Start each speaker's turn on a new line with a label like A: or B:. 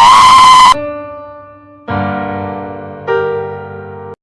A: Ah!